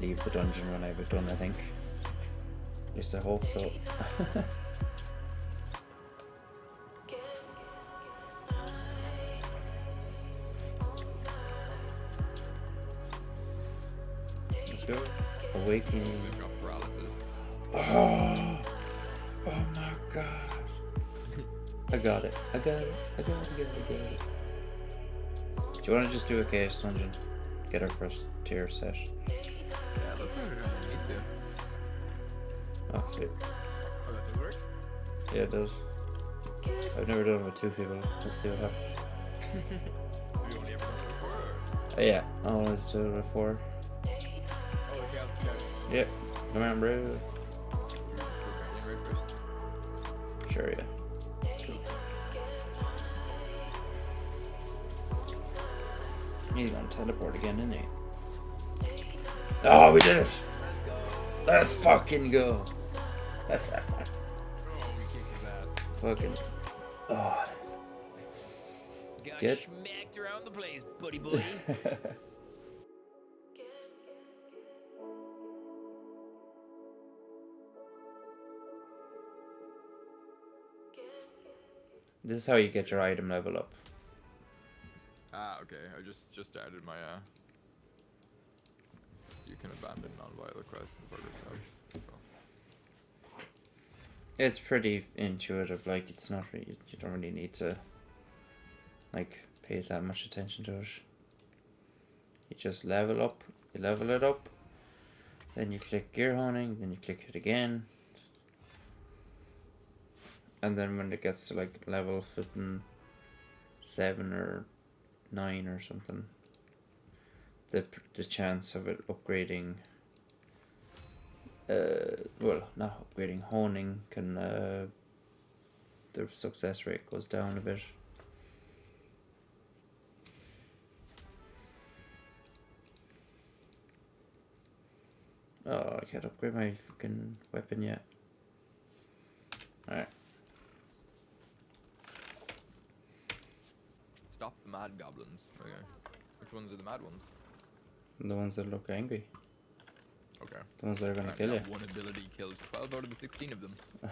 leave the dungeon when I was done, I think. At least I hope so. Let's go. Awakening. Oh, oh my god. I got it. I got it. I got it. I got it. I got it. Do you want to just do a chaos dungeon? Get our first tier set. Gonna. Oh, sweet. Oh, that does work? Yeah, it does. I've never done it with two people. Let's see what happens. Have you only ever done it before? Or? Oh, yeah, I always do it with four. Oh, the chaos chaos. Yep. Come on, bro. You're go grinding right first. Sure, yeah. He's gonna teleport again, isn't he? Oh, we did it! Let's fucking go! Oh, we kicked his ass. fucking. Oh. Got Good. smacked around the place, buddy boy. this is how you get your item level up. Ah, okay. I just just added my uh. You can abandon non-violent quests stuff. So. It's pretty intuitive. Like it's not really. You don't really need to. Like pay that much attention to it. You just level up. You level it up. Then you click gear honing. Then you click it again. And then when it gets to like level fifteen, seven or nine or something, the the chance of it upgrading uh, well, not upgrading, honing can, uh, the success rate goes down a bit. Oh, I can't upgrade my fucking weapon yet. Alright. Stop the mad goblins. Okay. Which ones are the mad ones? The ones that look angry. Okay. The ones that are gonna And kill you. One ability killed 12 out of the 16 of them.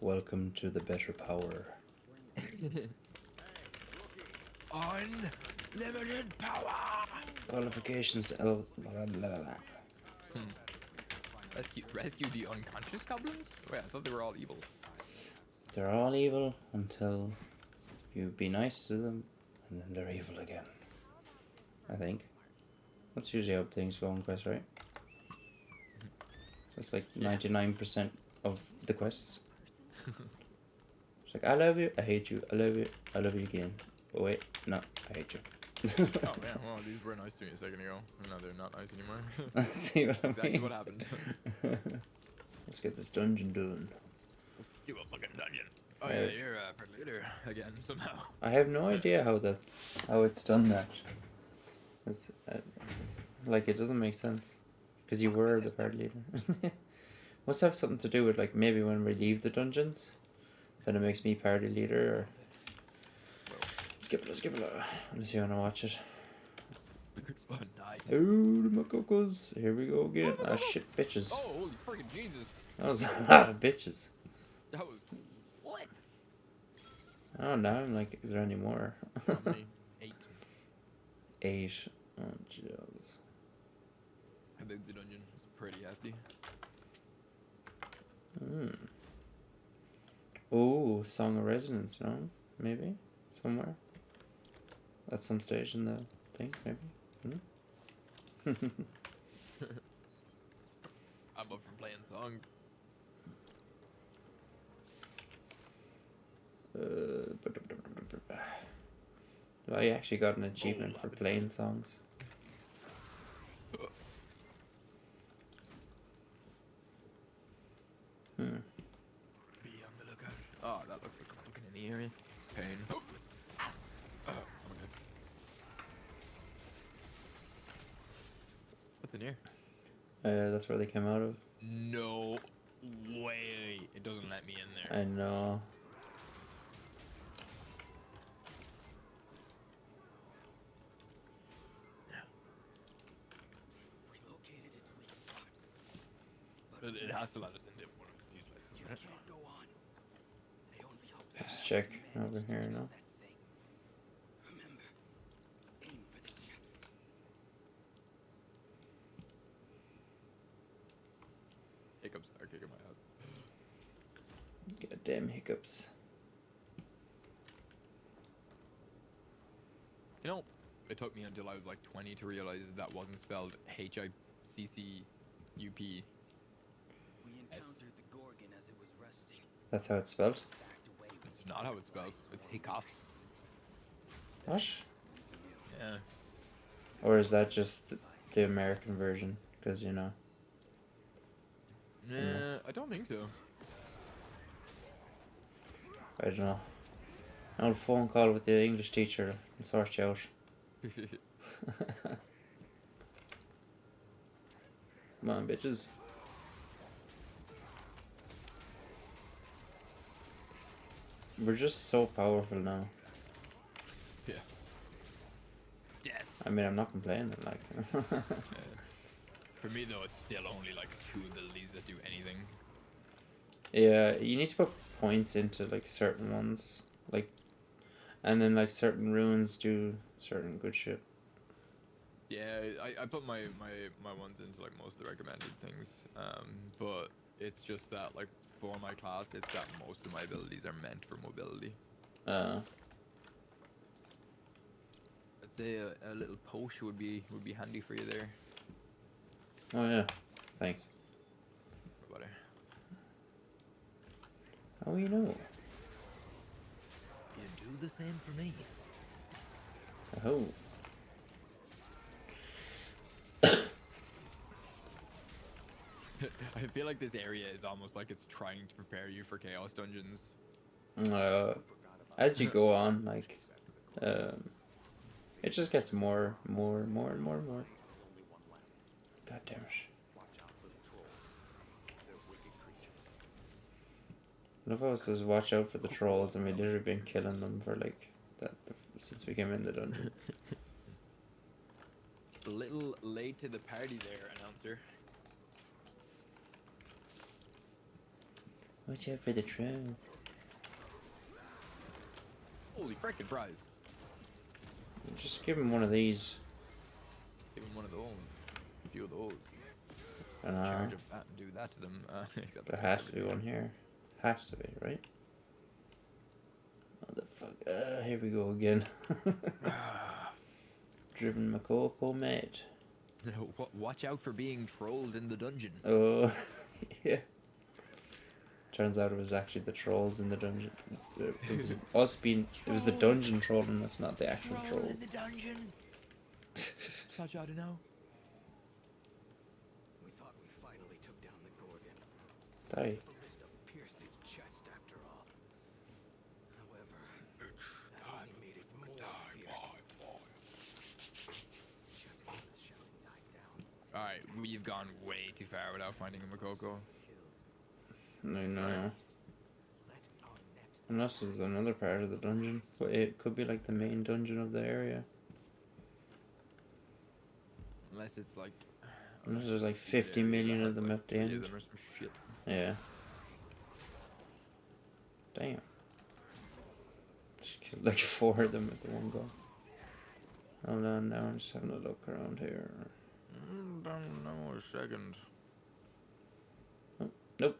Welcome to the better power. Unlimited power! Qualifications to L. Blah, blah, blah, blah. Hmm. Rescue, rescue the unconscious goblins? Oh, Wait, I thought they were all evil. They're all evil until you be nice to them, and then they're evil again. I think. That's usually how things go in quests, right? That's like ninety nine percent of the quests. It's like I love you, I hate you, I love you, I love you again. But wait, no, I hate you. Oh man, well, these were nice to me a second ago. Now they're not nice anymore. Let's See what I exactly mean? what happened. Let's get this dungeon done. You a fucking dungeon. Oh Yeah. yeah, you're a uh, leader again somehow. I have no idea how that, how it's done that. It's, uh, like it doesn't make sense, because you were the party leader. Must have something to do with like maybe when we leave the dungeons, then it makes me party leader. Or... Skip it, skip it. Unless you wanna watch it. Oh, the Mokokos. Here we go again. Ah shit, bitches. Oh, holy freaking Jesus! That was a lot of bitches. That was what? Oh, now I'm like, is there any more? Eight. Eight. Oh, jeez. I think the dungeon is pretty hefty. Hmm. Oh, Song of Resonance, no? Maybe? Somewhere? At some stage in the thing, maybe? Hmm? I'm up for playing songs. Uh, I actually got an achievement for playing songs. Hmm. Be on the lookout. Oh, that looks like a fucking in the area. Pain. Oh. Oh. What's in here? Uh, that's where they came out of. No way. It doesn't let me in there. I know. It has to let us into one of these places, right? Can't go on. I only hope Let's check over here now. that thing. Remember, aim for the chest. Hiccups are kicking my ass. Goddamn hiccups. You know, it took me until I was like 20 to realize that wasn't spelled H I C C U P. We Yes. encountered the Gorgon as it was resting. That's how it's spelled. It's not how it's spelled. It's hiccups. What? Yeah. Or is that just the, the American version? Because you know. Nah, I don't think so. I don't know. An old phone call with the English teacher and sort you out. Come on, bitches. We're just so powerful now. yeah. Death. I mean, I'm not complaining. Like, For me though, it's still only like two abilities that do anything. yeah, you need to put points into like certain ones, like, and then like certain runes do certain good shit. Yeah, I, I put my, my, my ones into like most of the recommended things. Um, but it's just that like for my class, it's that most of my abilities are meant for mobility. Uh, I'd say a, a little potion would be would be handy for you there. oh yeah, thanks. What about it? How you know? You do the same for me. Oh, I feel like this area is almost like it's trying to prepare you for chaos dungeons. uh, as you go on, like, um, it just gets more, more, more, and more, and more. God damn it! What if I was just watch out for the trolls and we literally been killing them for like that the, since we came in the dungeon? A little late to the party there, announcer. Watch out for the trolls. Holy frickin' prize! Just give him one of these. Give him one of those. A few of those. And uh, Charge of that and do that to them. Uh, there has to be one here. Has to be, right? Motherfucker. Uh, here we go again. Driven Mokoko mate. Watch out for being trolled in the dungeon. Oh, yeah. Turns out it was actually the trolls in the dungeon. It it was us being. It was the dungeon troll, and us, not the actual Troll trolls. in the dungeon. Thought you ought to know. We thought we finally took down the Gorgon. Die. The ballista pierced its chest after all. However, that only made it more fierce. Just as the shouting died down, Alright, we've gone way too far without finding a Mokoko. Killed. No, no. Let our next Unless there's another part of the dungeon. But it could be like the main dungeon of the area. Unless it's like. Unless there's like 50 yeah, million of them like, at the end. of them or some shit. Yeah. Damn. Just killed like four of them at the one go. Hold on now, I'm just having a look around here. Mm, don't know a second. Nope.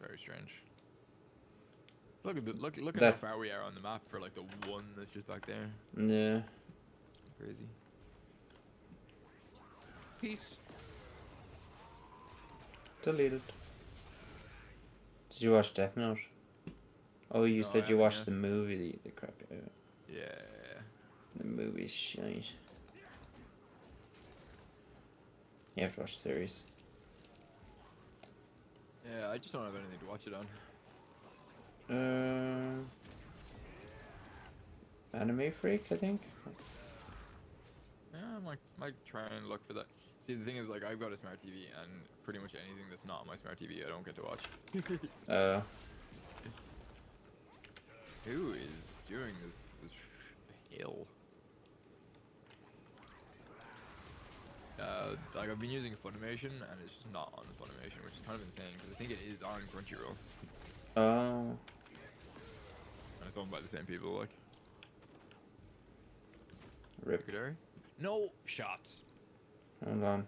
Very strange. Look at the, look look at That- how far we are on the map for like the one that's just back there. Yeah. Crazy. Peace. Deleted. Did you watch Death Note? Oh, you No, said you watched yet. the movie, the, the crap. Yeah. Yeah. The movie's shite. You have to watch the series. Yeah, I just don't have anything to watch it on. Uh, Anime Freak, I think. Yeah, I might might try and look for that. See, the thing is, like, I've got a smart TV, and pretty much anything that's not on my smart TV, I don't get to watch. Uh, Who is doing this? This hill. Uh, like I've been using Funimation and it's just not on Funimation, which is kind of insane because I think it is on Crunchyroll Oh, and it's owned by the same people. Like rip. Kudari. No shots. Hold on.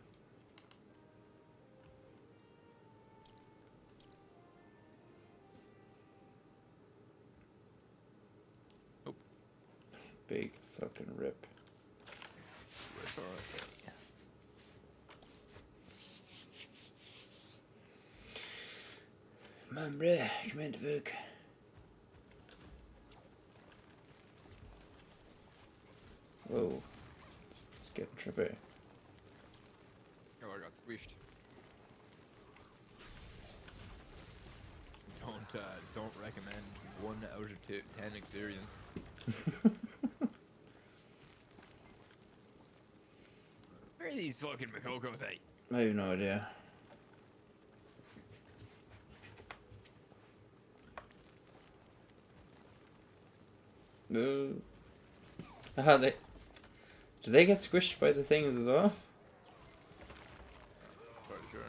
Nope. Big fucking rip. Right, alright. Bruh, kom in til vuk. Whoa. It's, it's getting trippy. Oh, I got squished. Don't uh, don't recommend one out of two, ten experience. Where are these fucking Mokokos at? I have no idea. Boo. Ah, they. Do they get squished by the things as well? Pretty sure.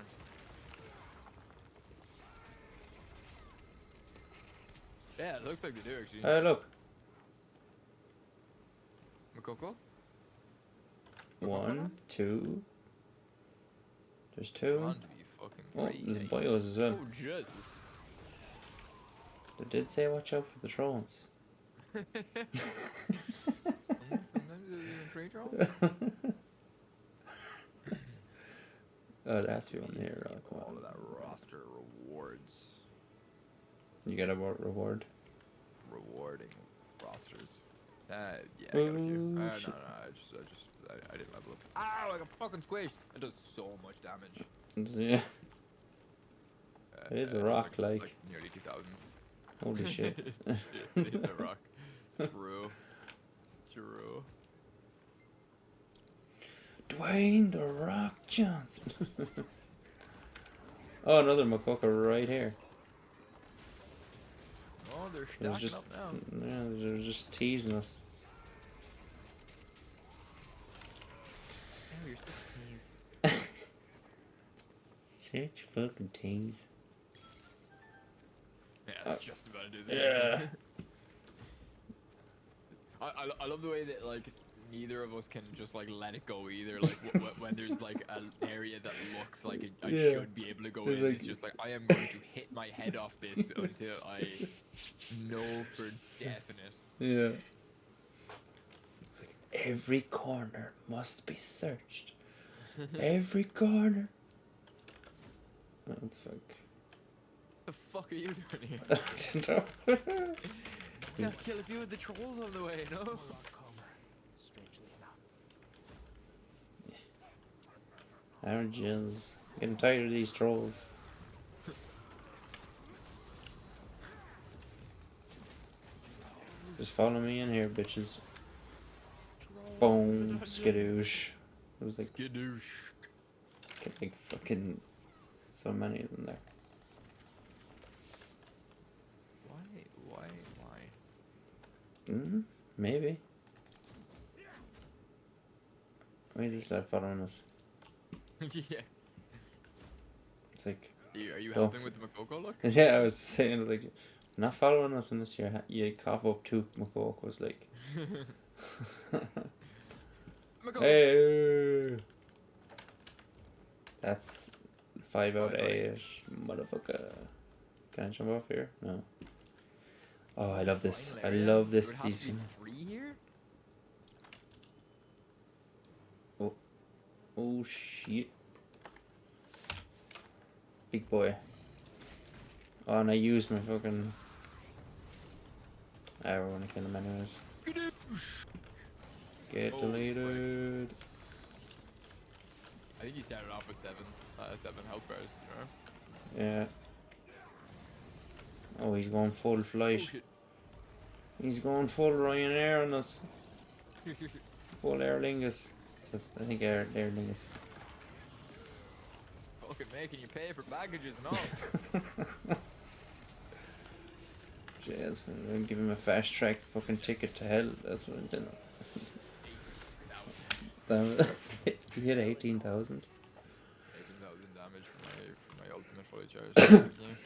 Yeah, it looks like they do actually. Oh, look. Mokoko? One, two. There's two. On to be fucking Oh, there's bios as well. Oh, They did say watch out for the trolls. Sometimes there's even rolls. oh, there has to be one here. Oh, come All of that roster rewards. You get a reward. Rewarding rosters. Uh, yeah, I got a few. Uh, Oh, no, no. I just, I just, I, I didn't level up. Ow, I got fucking squished. It does so much damage. Yeah. Uh, It is a uh, it does, rock, like. nearly 2,000. Holy shit. it is a rock. True. True. Dwayne the Rock Johnson. oh, another Mokoko right here. Oh, they're stacking just, up now. yeah, they're just teasing us. Oh, Such fucking tease. Yeah, uh, that's just about to do the yeah. same. I, I, I love the way that like neither of us can just like let it go either. Like w- w- when there's like an area that looks like it, I Yeah. should be able to go It's in, like- it's just like I am going to hit my head off this until I know for definite. Yeah. It's like every corner must be searched. every corner. What the fuck? The fuck are you doing here? I don't know. Gotta kill a few of the trolls on the way, no? A strangely enough. Oranges. Getting tired of these trolls. Just follow me in here, bitches. Boom, skadoosh. It was like, Skadoosh. get like fucking so many of them there. Why? Why? Why? Mm, maybe. Why is this lad following us? yeah. It's like, Are you, are you helping with the Mokoko look? yeah, I was saying like, not following us unless you you cough up two Mokokos. Was like, Mokoko. hey, that's five out of Five out of eight, motherfucker. Can I jump off here? No. Oh, I love this. I love this. These. to be three here? Oh shit. Big boy. Oh, and I used my fucking. I want to kill him anyways. Get Oh, deleted. I think he started off with seven, uh, seven health bars. You know? Yeah. Oh, he's going full flight. He's going full Ryanair on us. Full Aer Lingus. That's- I think Air, Aer Lingus. Fucking making you pay for baggages and all. Jeez, I'm give him a fast track fucking ticket to hell. That's what I'm doing. Damn it. You hit 18,000? 18,000 damage for my, for my ultimate fully charged.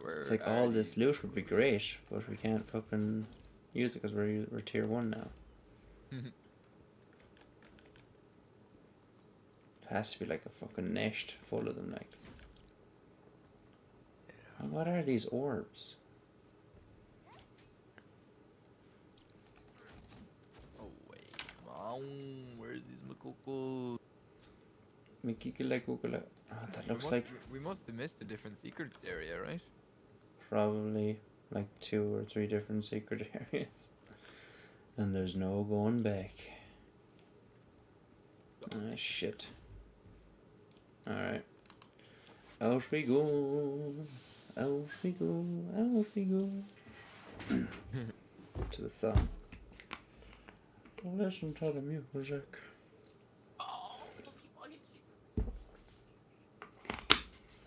That we're It's like all this loot would be great, but we can't fucking use it because we're, we're tier 1 now. Mm-hmm. it has to be like a fucking nest full of them, like. And what are these orbs? Oh wait. Where's these Mokoko? Mikikila kukula. Oh, ah, that We looks must, like we must have missed a different secret area, right? Probably like two or three different secret areas. And there's no going back. Ah, shit. Alright. Out we go. Out we go. Out we go. to the song. Listen to the music.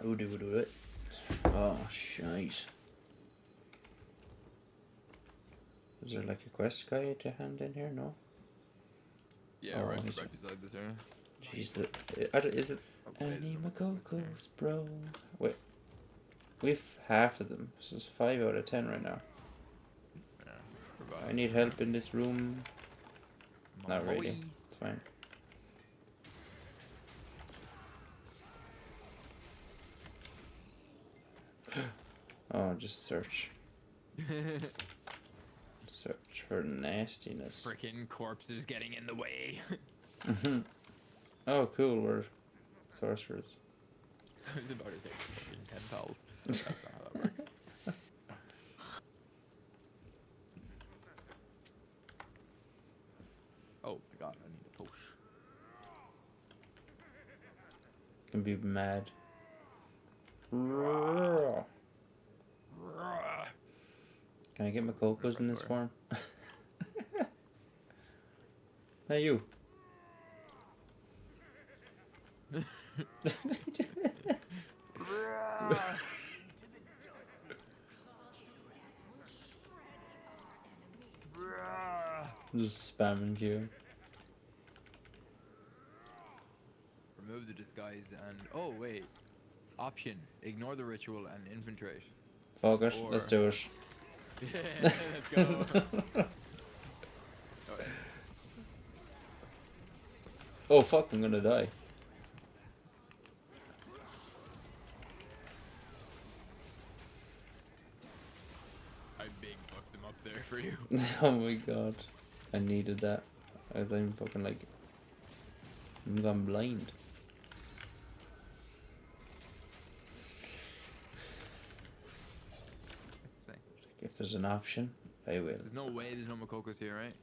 Oh, do do it. Oh, shite. Is there like a quest guide to hand in here? No? Yeah, Oh, right, is right it? beside this area. Jeez, the, is it Mokokos, bro? Wait. We've half of them, so it's 5 out of 10 right now. Yeah. I need help in this room. Not really. It's fine. oh, just search. Search for nastiness. Frickin' corpses getting in the way. Mhm. oh, cool. We're sorcerers. I was about to say fucking ten pals. That's not how that works. oh my god, I need a push. Can be mad. Can I get my cocos in this form? hey, you. Just spamming you. Remove the disguise and oh wait. Option. Ignore the ritual and infiltrate. Fuck it, let's do it. Let's go. Oh, Oh fuck, I'm gonna die. I big fucked them up there for you. oh my god. I needed that. As I'm fucking like. I'm gone blind. That's fine. If there's an option, I will. There's no way there's no Mokokos here, right?